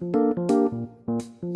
Música